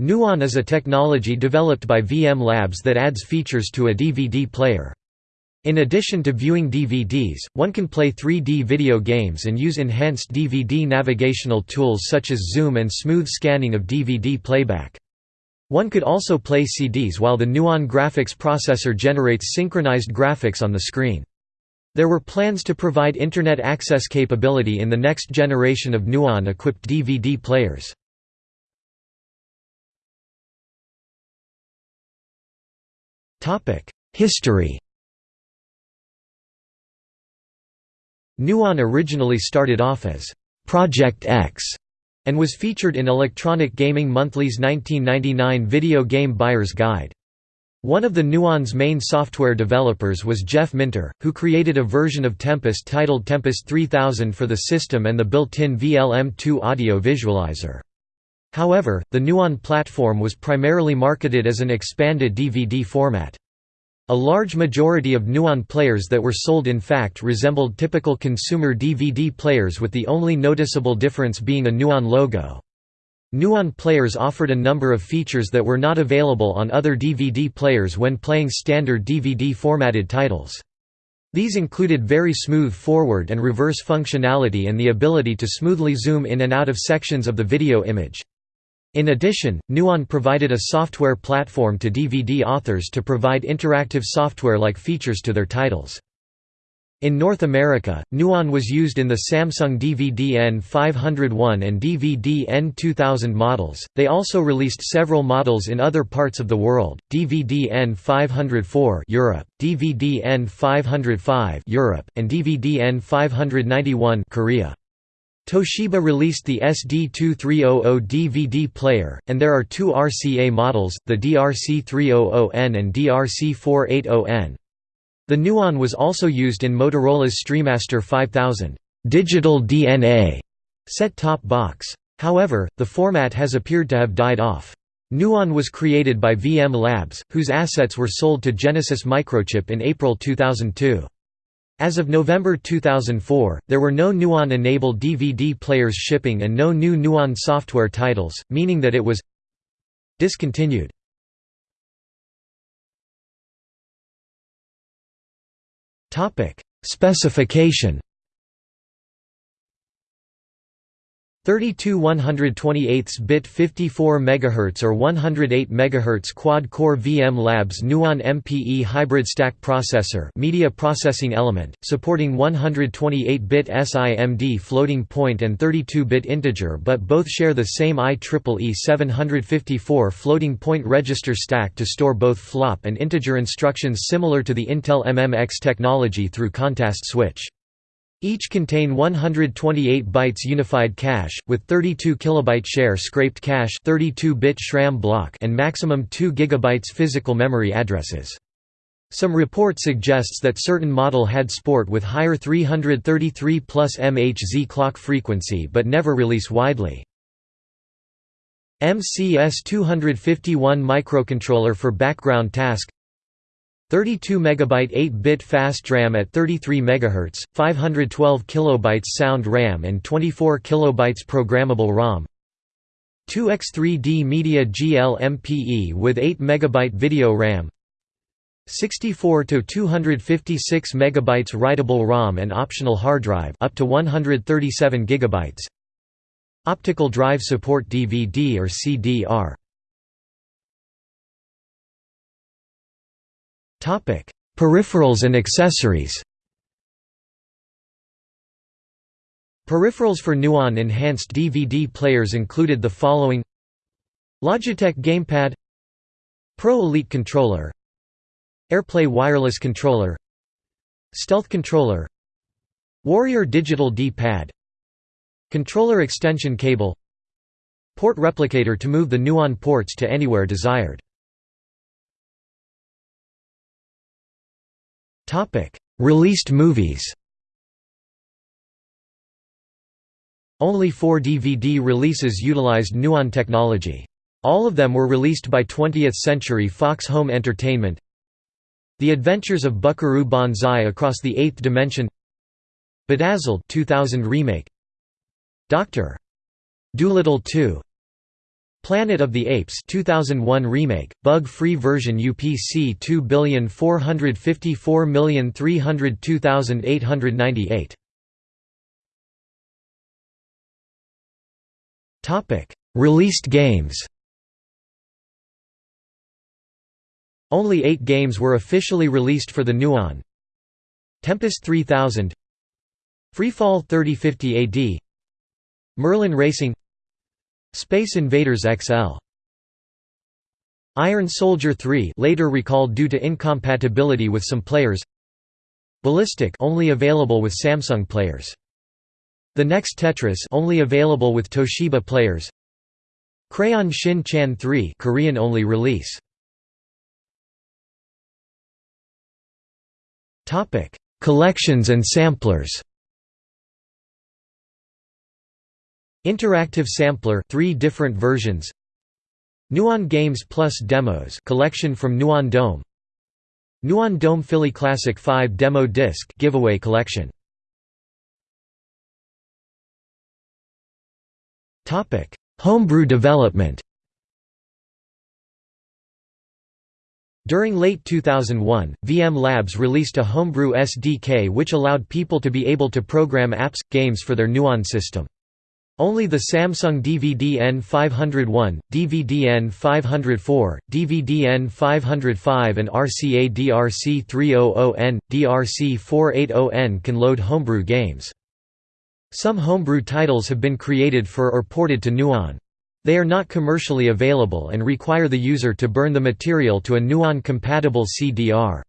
Nuon is a technology developed by VM Labs that adds features to a DVD player. In addition to viewing DVDs, one can play 3D video games and use enhanced DVD navigational tools such as zoom and smooth scanning of DVD playback. One could also play CDs while the Nuon graphics processor generates synchronized graphics on the screen. There were plans to provide Internet access capability in the next generation of Nuon-equipped DVD players. History Nuon originally started off as Project X and was featured in Electronic Gaming Monthly's 1999 Video Game Buyer's Guide. One of the Nuon's main software developers was Jeff Minter, who created a version of Tempest titled Tempest 3000 for the system and the built-in VLM2 audio visualizer. However, the Nuon platform was primarily marketed as an expanded DVD format. A large majority of Nuon players that were sold in fact resembled typical consumer DVD players with the only noticeable difference being a Nuon logo. Nuon players offered a number of features that were not available on other DVD players when playing standard DVD formatted titles. These included very smooth forward and reverse functionality and the ability to smoothly zoom in and out of sections of the video image. In addition, Nuon provided a software platform to DVD authors to provide interactive software-like features to their titles. In North America, Nuon was used in the Samsung DVD N501 and DVD N2000 models. They also released several models in other parts of the world: DVD N504 Europe, DVD N505 Europe, and DVD N591 Korea. Toshiba released the SD2300 DVD player, and there are two RCA models, the DRC300N and DRC480N. The Nuon was also used in Motorola's Streamaster 5000 digital DNA set-top box. However, the format has appeared to have died off. Nuon was created by VM Labs, whose assets were sold to Genesis Microchip in April 2002. As of November 2004, there were no Nuon-enabled DVD players shipping and no new Nuon software titles, meaning that it was discontinued. Specification 32 128 bit 54 MHz or 108 MHz quad-core VM Labs Nuon MPE hybrid stack processor media processing element, supporting 128-bit SIMD floating point and 32-bit integer but both share the same IEEE 754 floating point register stack to store both flop and integer instructions similar to the Intel MMX technology through context switch. Each contain 128 bytes unified cache, with 32 kilobyte share scraped cache 32-bit SRAM block and maximum 2 GB physical memory addresses. Some report suggests that certain model had sport with higher 333 plus MHz clock frequency but never release widely. MCS 251 microcontroller for background task 32 MB 8-bit fast RAM at 33 MHz, 512 KB sound RAM and 24 KB programmable ROM. 2x3D Media GL-MPE with 8 MB video RAM. 64 to 256 MB writable ROM and optional hard drive up to 137 GB Optical drive support DVD or CDR Peripherals and accessories. Peripherals for Nuon enhanced DVD players included the following Logitech Gamepad Pro Elite Controller AirPlay Wireless Controller Stealth Controller Warrior Digital D-Pad Controller extension cable Port replicator to move the Nuon ports to anywhere desired Topic: Released movies. Only four DVD releases utilized Nuon technology. All of them were released by 20th Century Fox Home Entertainment. The Adventures of Buckaroo Banzai Across the Eighth Dimension Bedazzled 2000 remake Dr. Dolittle 2 Planet of the Apes 2001 remake, bug-free version UPC 2454302,898. Topic: Released games. Only 8 games were officially released for the Nuon. Tempest 3000 Freefall 3050 AD Merlin Racing Space Invaders XL Iron Soldier 3 later recalled due to incompatibility with some players Ballistic only available with Samsung players the next Tetris only available with Toshiba players. Crayon Shin Chan 3 Korean only release. Topic: Collections and samplers. Interactive sampler 3 different versions. Nuon Games Plus Demos collection from Nuon Dome. Nuon Dome Philly Classic 5 demo disc giveaway collection. Topic: Homebrew development. During late 2001, VM Labs released a homebrew SDK which allowed people to be able to program apps, games for their Nuon system. Only the Samsung DVD N501, DVD N504, DVD N505 and RCA DRC300N, DRC480N can load homebrew games. Some homebrew titles have been created for or ported to Nuon. They are not commercially available and require the user to burn the material to a Nuon-compatible CDR.